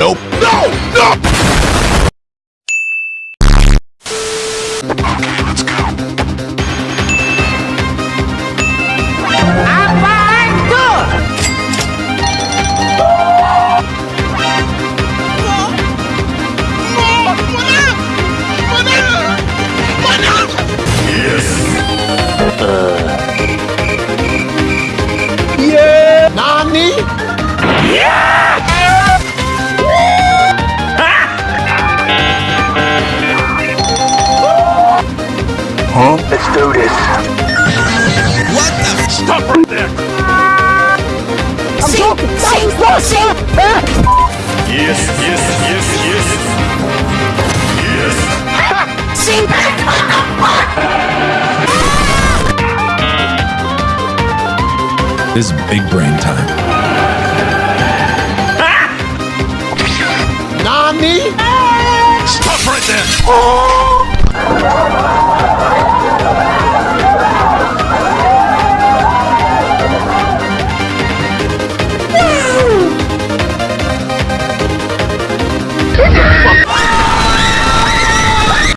Nope. No! No! Let's do this. Stop right there! I'm talking. No, no, sir. Yes, yes, yes, yes. Yes. This is big brain time. Nani? Stop right there! Oh.